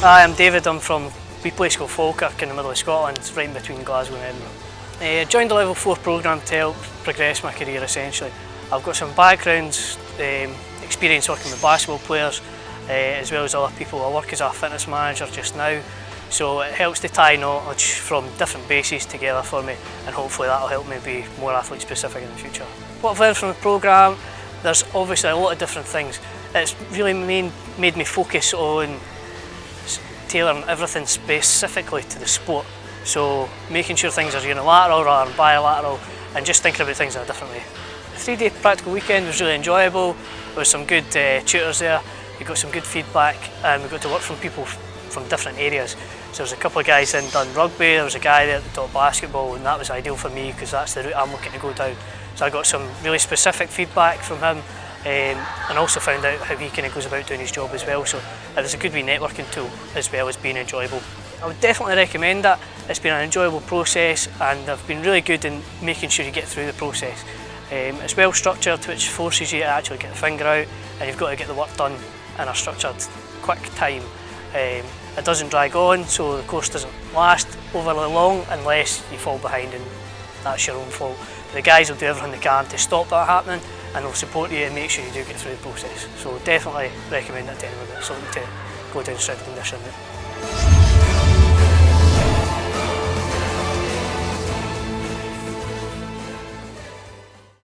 Hi, I'm David. I'm from we play school Falkirk in the middle of Scotland, right in between Glasgow and Edinburgh. I uh, joined the level 4 programme to help progress my career essentially. I've got some background um, experience working with basketball players uh, as well as other people. I work as a fitness manager just now so it helps to tie knowledge from different bases together for me and hopefully that'll help me be more athlete specific in the future. What I've learned from the programme, there's obviously a lot of different things. It's really made me focus on tailoring everything specifically to the sport. So making sure things are unilateral rather than bilateral and just thinking about things in a different way. The three-day practical weekend was really enjoyable. There was some good uh, tutors there. We got some good feedback and we got to work from people from different areas. So there was a couple of guys in done rugby, there was a guy there that taught basketball and that was ideal for me because that's the route I'm looking to go down. So I got some really specific feedback from him um, and also found out how he kind of goes about doing his job as well. So it was a good wee networking tool as well as being enjoyable. I would definitely recommend that. It's been an enjoyable process and they've been really good in making sure you get through the process. Um, it's well structured which forces you to actually get the finger out and you've got to get the work done in a structured, quick time. Um, it doesn't drag on so the course doesn't last overly long unless you fall behind and that's your own fault. The guys will do everything they can to stop that happening and they'll support you and make sure you do get through the process. So definitely recommend that to anyone that's looking to go down strength conditioning route.